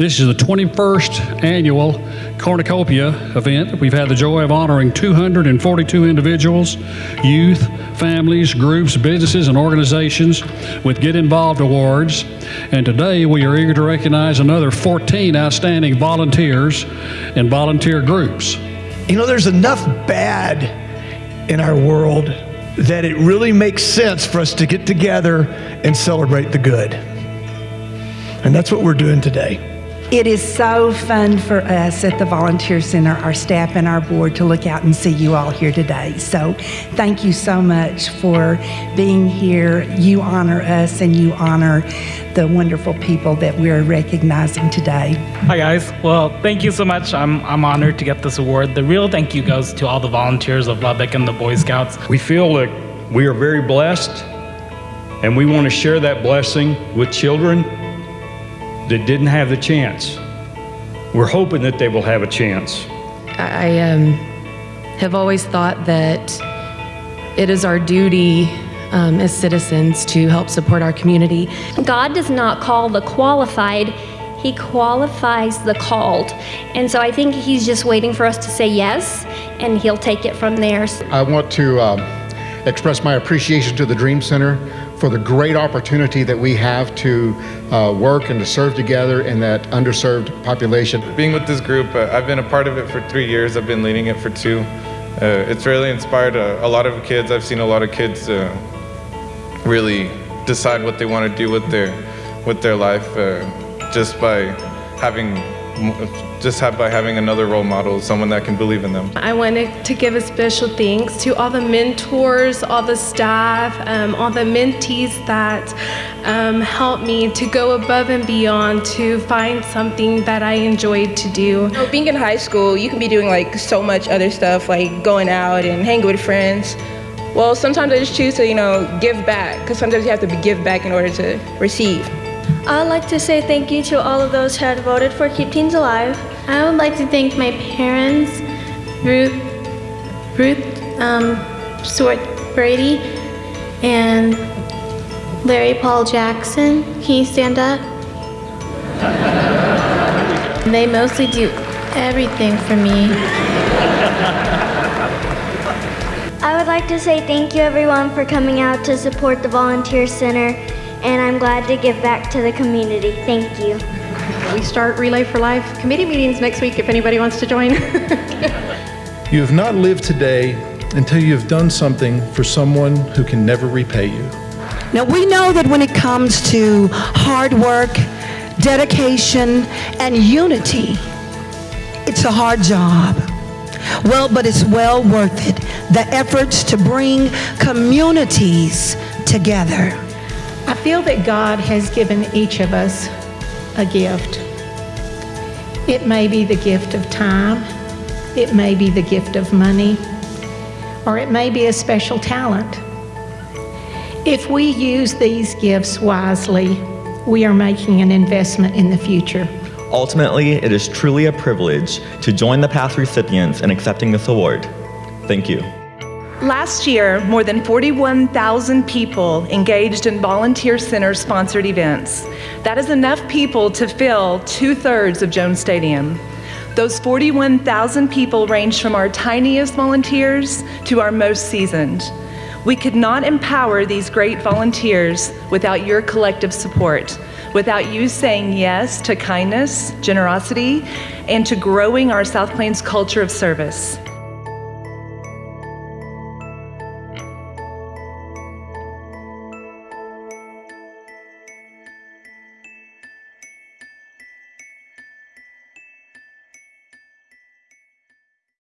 This is the 21st annual Cornucopia event. We've had the joy of honoring 242 individuals, youth, families, groups, businesses, and organizations with Get Involved Awards. And today we are eager to recognize another 14 outstanding volunteers and volunteer groups. You know, there's enough bad in our world that it really makes sense for us to get together and celebrate the good. And that's what we're doing today. It is so fun for us at the Volunteer Center, our staff and our board, to look out and see you all here today. So thank you so much for being here. You honor us and you honor the wonderful people that we're recognizing today. Hi guys. Well, thank you so much. I'm, I'm honored to get this award. The real thank you goes to all the volunteers of Lubbock and the Boy Scouts. We feel that we are very blessed and we want to share that blessing with children that didn't have the chance. We're hoping that they will have a chance. I um, have always thought that it is our duty um, as citizens to help support our community. God does not call the qualified, He qualifies the called. And so I think He's just waiting for us to say yes, and He'll take it from there. I want to um, express my appreciation to the Dream Center for the great opportunity that we have to uh, work and to serve together in that underserved population. Being with this group, uh, I've been a part of it for three years. I've been leading it for two. Uh, it's really inspired a, a, lot of kids. I've seen a lot of kids uh, really decide what they want to do with their with their life uh, just by having just have by having another role model, someone that can believe in them. I wanted to give a special thanks to all the mentors, all the staff, um, all the mentees that um, helped me to go above and beyond to find something that I enjoyed to do. being in high school, you can be doing like so much other stuff, like going out and hanging with friends. Well, sometimes I just choose to, you know, give back, because sometimes you have to give back in order to receive. I'd like to say thank you to all of those who had voted for Keep Teens Alive. I would like to thank my parents, Ruth, Ruth um, Stewart Brady, and Larry Paul Jackson. Can you stand up? they mostly do everything for me. I would like to say thank you everyone for coming out to support the Volunteer Center and I'm glad to give back to the community. Thank you. We start Relay for Life committee meetings next week if anybody wants to join. you have not lived today until you have done something for someone who can never repay you. Now, we know that when it comes to hard work, dedication, and unity, it's a hard job. Well, but it's well worth it. The efforts to bring communities together. I feel that God has given each of us a gift. It may be the gift of time, it may be the gift of money, or it may be a special talent. If we use these gifts wisely, we are making an investment in the future. Ultimately, it is truly a privilege to join the past recipients in accepting this award. Thank you. Last year, more than 41,000 people engaged in Volunteer Center sponsored events. That is enough people to fill two thirds of Jones Stadium. Those 41,000 people range from our tiniest volunteers to our most seasoned. We could not empower these great volunteers without your collective support, without you saying yes to kindness, generosity, and to growing our South Plains culture of service.